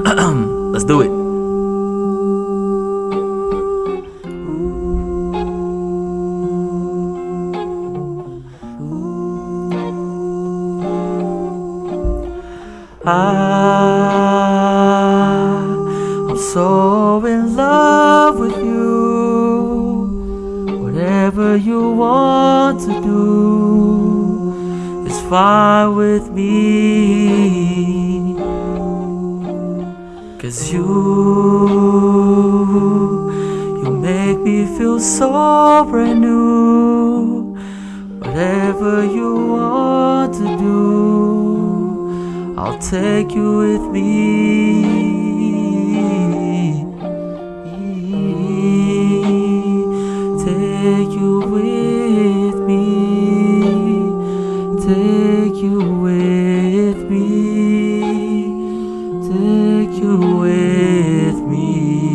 Let's do it. I, I'm so in love with you. Whatever you want to do is fine with me. Cause you, you make me feel so brand new. Whatever you want to do, I'll take you with me. Take you with me. Take you with me take you with me.